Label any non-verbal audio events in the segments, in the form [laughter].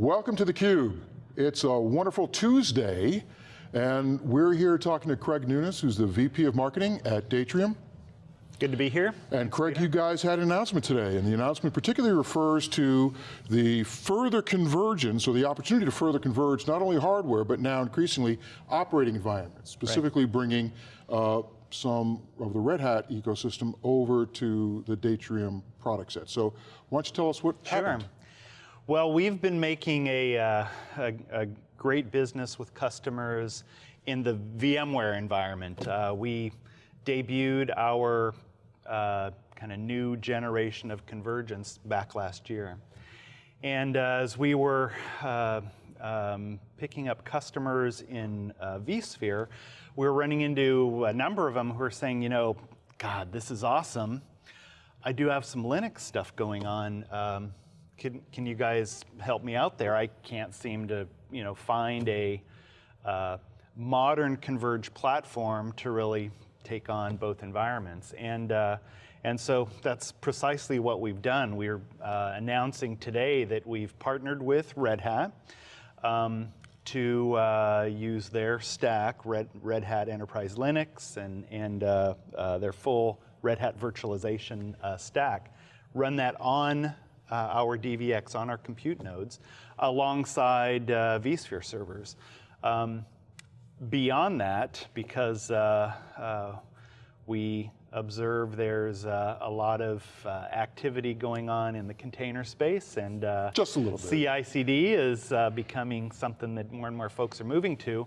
Welcome to theCUBE. It's a wonderful Tuesday, and we're here talking to Craig Nunes, who's the VP of Marketing at Datrium. Good to be here. And Craig, you guys had an announcement today, and the announcement particularly refers to the further convergence, or the opportunity to further converge not only hardware, but now increasingly operating environments, specifically right. bringing uh, some of the Red Hat ecosystem over to the Datrium product set. So why don't you tell us what sure. happened? Well, we've been making a, uh, a, a, great business with customers in the VMware environment. Uh, we debuted our uh, kind of new generation of convergence back last year. And uh, as we were uh, um, picking up customers in uh, vSphere, we were running into a number of them who were saying, you know, God, this is awesome. I do have some Linux stuff going on. Um, can, can you guys help me out there? I can't seem to you know, find a uh, modern converged platform to really take on both environments. And, uh, and so that's precisely what we've done. We're uh, announcing today that we've partnered with Red Hat um, to uh, use their stack, Red, Red Hat Enterprise Linux, and, and uh, uh, their full Red Hat virtualization stack. Run that on our DVX on our compute nodes alongside uh, vSphere servers. Um, beyond that, because uh, we observe there's uh, a lot of uh, activity going on in the container space and uh, just a little bit. CI/CD is becoming something that more and more folks are moving to.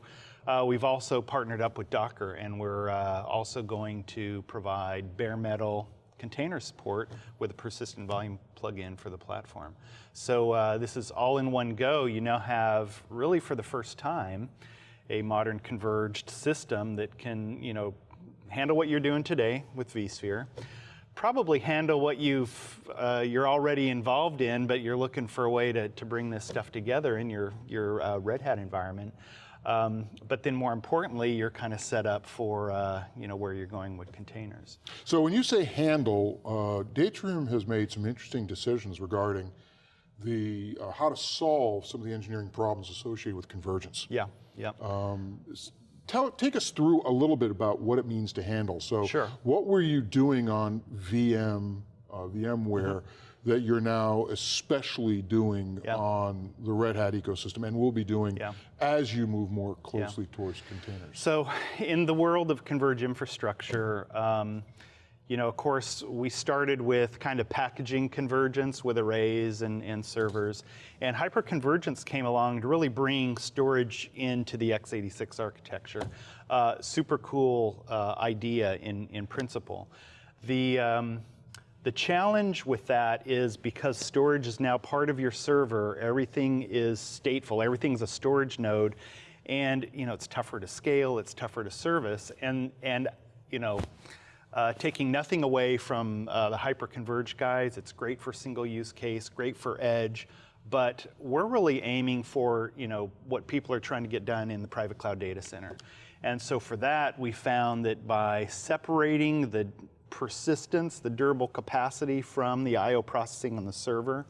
we've also partnered up with Docker and we're also going to provide bare metal container support with a persistent volume plugin for the platform. So uh, this is all in one go. You now have, really for the first time, a modern converged system that can you know, handle what you're doing today with vSphere, probably handle what you've, uh, you're already involved in, but you're looking for a way to, to bring this stuff together in your, your uh, Red Hat environment. Um, but then more importantly, you're kind of set up for uh, you know, where you're going with containers. So when you say handle, uh, Datrium has made some interesting decisions regarding the, uh, how to solve some of the engineering problems associated with convergence. Yeah, yeah. Um, tell, take us through a little bit about what it means to handle. So sure. what were you doing on VM, VMware, mm -hmm that you're now especially doing yeah. on the Red Hat ecosystem and will be doing yeah. as you move more closely yeah. towards containers? So in the world of converged infrastructure, um, you know, of course, we started with kind of packaging convergence with arrays and, and servers, and hyperconvergence came along to really bring storage into the x86 architecture. Uh, super cool uh, idea in, in principle. The, um, the challenge with that is because storage is now part of your server, everything is stateful, everything's a storage node, and you know it's tougher to scale, it's tougher to service, and and you know. Uh, taking nothing away from uh, the hyper-converged guys, it's great for single use case, great for edge, but we're really aiming for you know what people are trying to get done in the private cloud data center. And so for that, we found that by separating the persistence, the durable capacity from the I.O. processing on the server,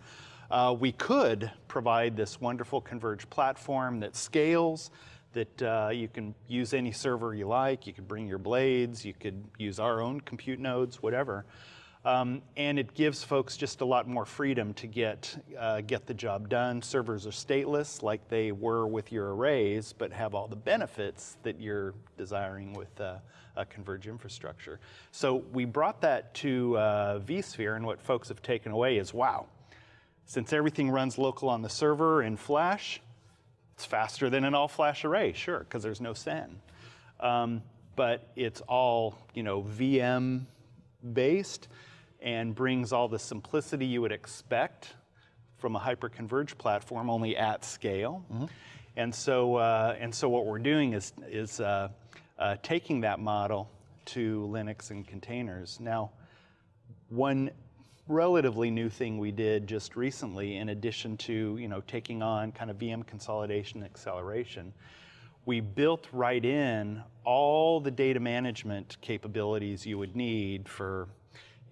uh, we could provide this wonderful converged platform that scales, that uh, you can use any server you like, you could bring your blades, you could use our own compute nodes, whatever. Um, and it gives folks just a lot more freedom to get, uh, get the job done. Servers are stateless like they were with your arrays, but have all the benefits that you're desiring with uh, a converged infrastructure. So we brought that to uh, vSphere, and what folks have taken away is, wow, since everything runs local on the server in Flash, it's faster than an all-flash array, sure, because there's no SAN. Um, but it's all you know, VM based, and brings all the simplicity you would expect from a hyper-converged platform, only at scale. Mm -hmm. And so, uh, and so what we're doing is, is uh, uh, taking that model to Linux and containers. Now, one relatively new thing we did just recently, in addition to you know taking on kind of VM consolidation acceleration, we built right in all the data management capabilities you would need for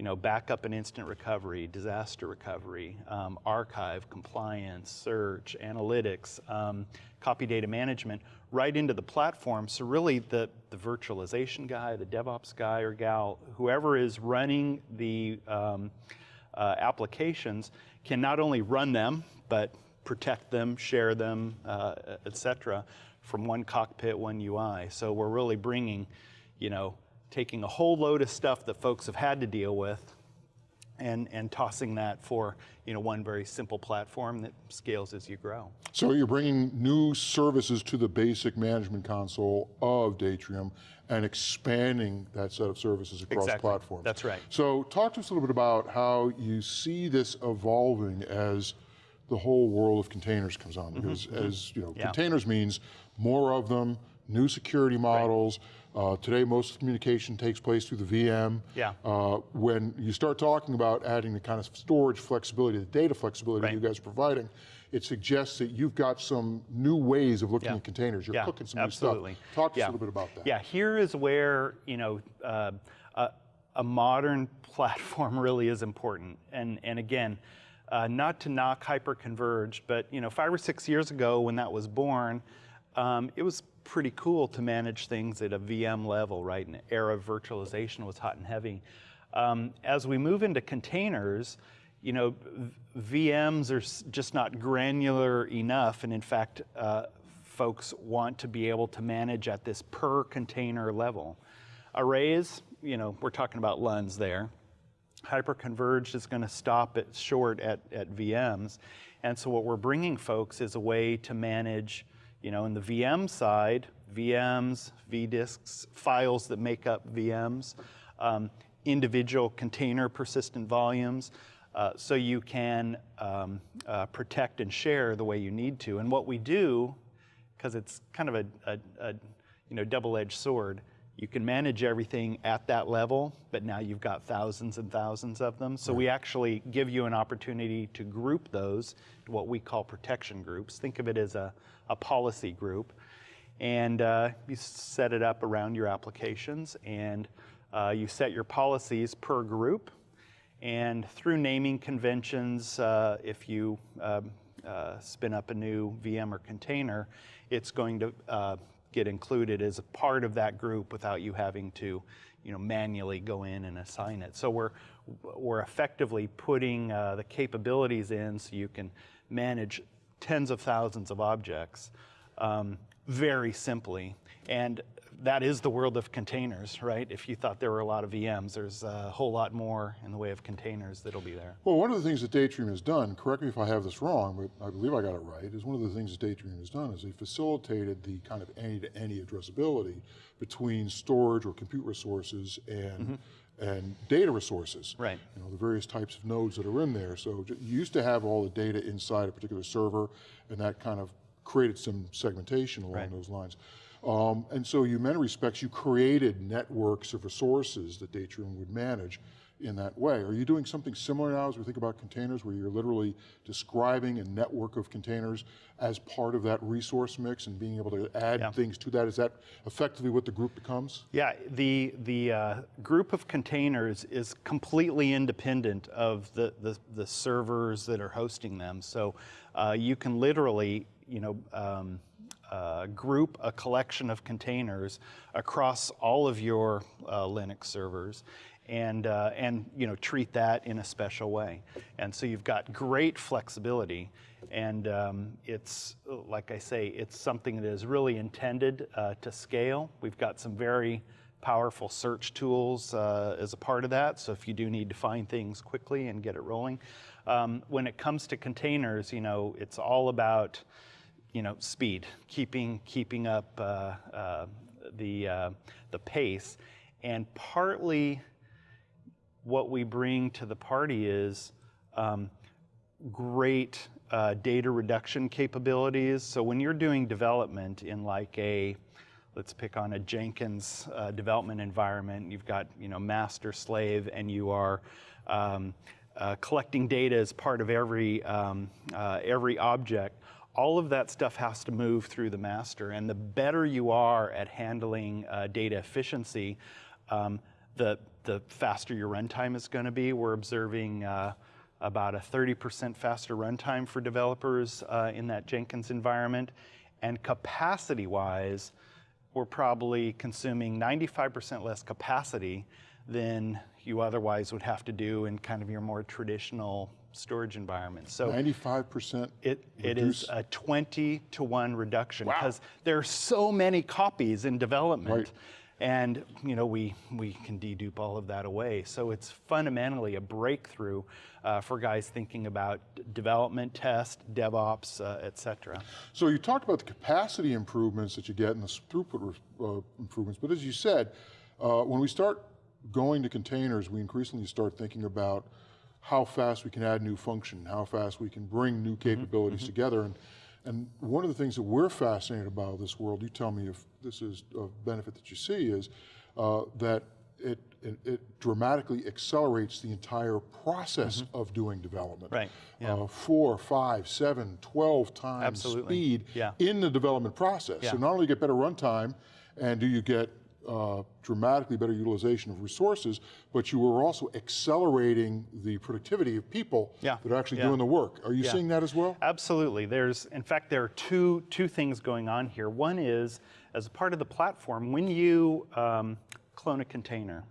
you know, backup and instant recovery, disaster recovery, um, archive, compliance, search, analytics, um, copy data management, right into the platform. So really the, the virtualization guy, the DevOps guy or gal, whoever is running the um, uh, applications can not only run them, but protect them, share them, uh, et cetera, from one cockpit, one UI. So we're really bringing, you know, taking a whole load of stuff that folks have had to deal with and, and tossing that for you know, one very simple platform that scales as you grow. So you're bringing new services to the basic management console of Datrium and expanding that set of services across Exactly. platforms. That's right. So talk to us a little bit about how you see this evolving as the whole world of containers comes on, because as you know, Mm-hmm, Yeah. containers means more of them, new security models. Uh, today, most communication takes place through the VM. Yeah. Uh, when you start talking about adding the kind of storage flexibility, the data flexibility Right. you guys are providing, it suggests that you've got some new ways of looking Yeah. at containers. You're Yeah, cooking some absolutely. new stuff. Talk to Yeah. us a little bit about that. Yeah, here is where you know uh, a, a modern [laughs] platform really is important. And and again, uh, not to knock hyperconverged, but you know, five or six years ago when that was born, um, it was pretty cool to manage things at a VM level, right? An era of virtualization was hot and heavy. Um, as we move into containers, you know, VMs are just not granular enough, and in fact, uh, folks want to be able to manage at this per container level. Arrays, you know, we're talking about LUNs there. Hyperconverged is going to stop it short at, at VMs. And so what we're bringing folks is a way to manage, you know, in the VM side, VMs, vDisks, files that make up VMs, um, individual container persistent volumes, uh, so you can um, uh, protect and share the way you need to. And what we do, because it's kind of a, a, a you know, double-edged sword, you can manage everything at that level, but now you've got thousands and thousands of them. So we actually give you an opportunity to group those to what we call protection groups. Think of it as a, a policy group. And uh, you set it up around your applications and uh, you set your policies per group. And through naming conventions, uh, if you um, uh, spin up a new VM or container, it's going to uh, get included as a part of that group without you having to, you know, manually go in and assign it. So we're we're effectively putting uh, the capabilities in so you can manage tens of thousands of objects um, very simply. And that is the world of containers, right? If you thought there were a lot of VMs, there's a whole lot more in the way of containers that'll be there. Well, one of the things that Datrium has done, correct me if I have this wrong, but I believe I got it right, is one of the things that Datrium has done is they facilitated the kind of any-to-any addressability between storage or compute resources and mm-hmm. and data resources. Right. You know, the various types of nodes that are in there. So you used to have all the data inside a particular server, and that kind of created some segmentation along Right. those lines. Um, and so you, in many respects, you created networks of resources that Datrium would manage in that way. Are you doing something similar now as we think about containers, where you're literally describing a network of containers as part of that resource mix and being able to add Yeah. things to that? Is that effectively what the group becomes? Yeah, the, the uh, group of containers is completely independent of the, the, the servers that are hosting them. So uh, you can literally, you know, um, group a collection of containers across all of your uh, Linux servers and, uh, and you know, treat that in a special way. And so you've got great flexibility and um, it's, like I say, it's something that is really intended uh, to scale. We've got some very powerful search tools uh, as a part of that, so if you do need to find things quickly and get it rolling. Um, when it comes to containers, you know, it's all about you know, speed, keeping keeping up uh, uh, the uh, the pace, and partly what we bring to the party is um, great uh, data reduction capabilities. So when you're doing development in like a let's pick on a Jenkins uh, development environment. You've got you know master slave, and you are um, uh, collecting data as part of every um, uh, every object. All of that stuff has to move through the master, and the better you are at handling uh, data efficiency, um, the, the faster your runtime is going to be. We're observing uh, about a 30% faster runtime for developers uh, in that Jenkins environment. And capacity wise, we're probably consuming 95% less capacity than you otherwise would have to do in kind of your more traditional storage environment. So 95% it, it reduce- is a 20 to 1 reduction because there are so many copies in development. Right. And you know we, we can dedupe all of that away. So it's fundamentally a breakthrough uh, for guys thinking about development, test, DevOps, uh, et cetera. So you talked about the capacity improvements that you get and the throughput uh, improvements, but as you said, uh, when we start going to containers, we increasingly start thinking about how fast we can add new function, how fast we can bring new capabilities together. And, and one of the things that we're fascinated about this world, you tell me if this is a benefit that you see, is uh, that it, it, it dramatically accelerates the entire process of doing development. Right, yeah. Uh, four, five, seven, 12 times Absolutely, speed yeah. in the development process. Yeah. So not only get better runtime, and do you get uh, dramatically better utilization of resources, but you were also accelerating the productivity of people Yeah, that are actually yeah. doing the work. Are you Yeah. seeing that as well? Absolutely. There's, in fact, there are two two things going on here. One is, as a part of the platform, when you um, clone a container,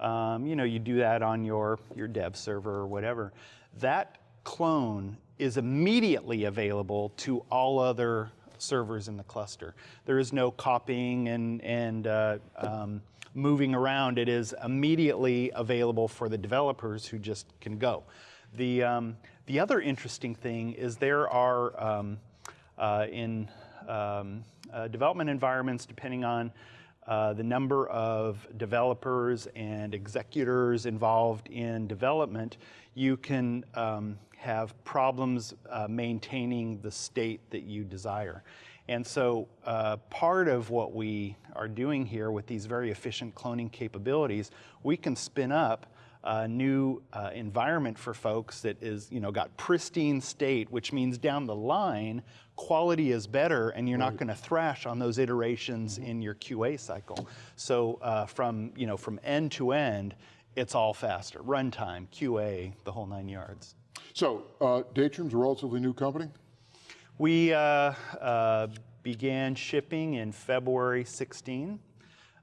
um, you know, you do that on your your dev server or whatever. That clone is immediately available to all other servers in the cluster. There is no copying and and uh, um, moving around. It is immediately available for the developers who just can go. The, um, the other interesting thing is there are um, uh, in um, uh, development environments, depending on uh, the number of developers and executors involved in development, you can um, have problems uh, maintaining the state that you desire. And so uh, part of what we are doing here with these very efficient cloning capabilities, we can spin up a new uh, environment for folks that is, you know, got pristine state, which means down the line, quality is better and you're not going to thrash on those iterations in your QA cycle. So uh, from, you know, from end to end, it's all faster. Runtime, QA, the whole nine yards. So uh, Datrium's a relatively new company. We uh, uh, began shipping in February 16.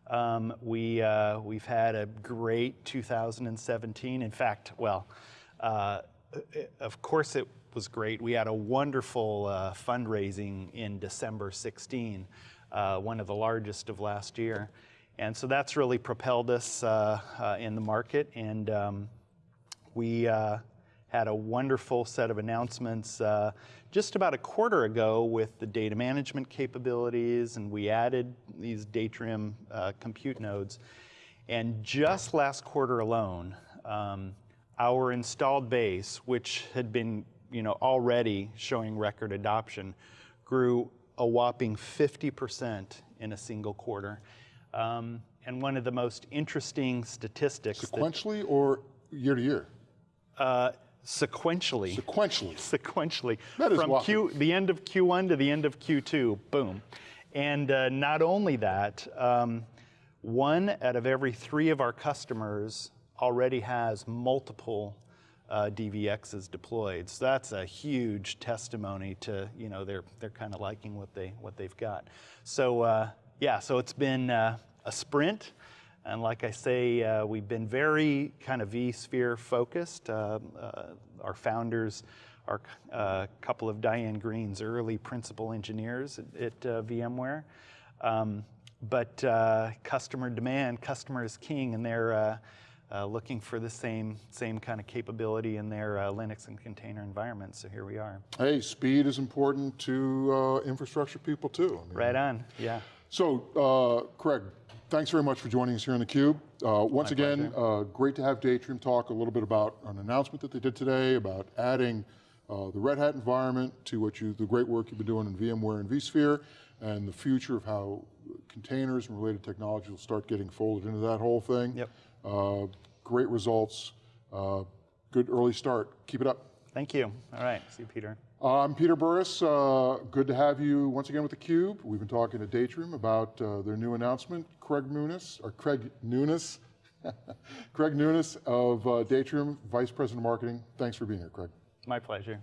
Um, we, uh, we've had a great 2017. In fact, well, uh, of course it was great. We had a wonderful uh, fundraising in December 16, uh, one of the largest of last year. And so that's really propelled us in the market. And um, we had a wonderful set of announcements uh, just about a quarter ago with the data management capabilities, and we added these Datrium uh, compute nodes. And just last quarter alone, um, our installed base, which had been you know, already showing record adoption, grew a whopping 50% in a single quarter. Um, and one of the most interesting statistics that Sequentially or year to year? uh, sequentially. Sequentially. [laughs] sequentially That is from. Q, the end of Q1 to the end of Q2, boom. And uh, not only that, um, one out of every three of our customers already has multiple uh, DVXs deployed. So that's a huge testimony to you know they're they're kind of liking what they what they've got. So uh, yeah, so it's been uh, a sprint. And like I say, uh, we've been very kind of vSphere focused. Uh, uh, our founders are a couple of Diane Greene's early principal engineers at, at uh, VMware. Um, but uh, customer demand, customer is king, and they're uh, uh, looking for the same, same kind of capability in their uh, Linux and container environments. So here we are. Hey, speed is important to uh, infrastructure people too. I mean, Right on, yeah. So, uh, Craig, thanks very much for joining us here on theCUBE. Uh, once again, uh, great to have Datrium talk a little bit about an announcement that they did today about adding uh, the Red Hat environment to what you, the great work you've been doing in VMware and vSphere, and the future of how containers and related technology will start getting folded into that whole thing. Yep. Uh, great results, uh, good early start. Keep it up. Thank you. All right, see you, Peter. I'm Peter Burris. Uh, good to have you once again with theCUBE. We've been talking to Datrium about uh, their new announcement. Craig Nunes, or Craig Nunes, [laughs] Craig Nunes of uh, Datrium, Vice President of Marketing. Thanks for being here, Craig. My pleasure.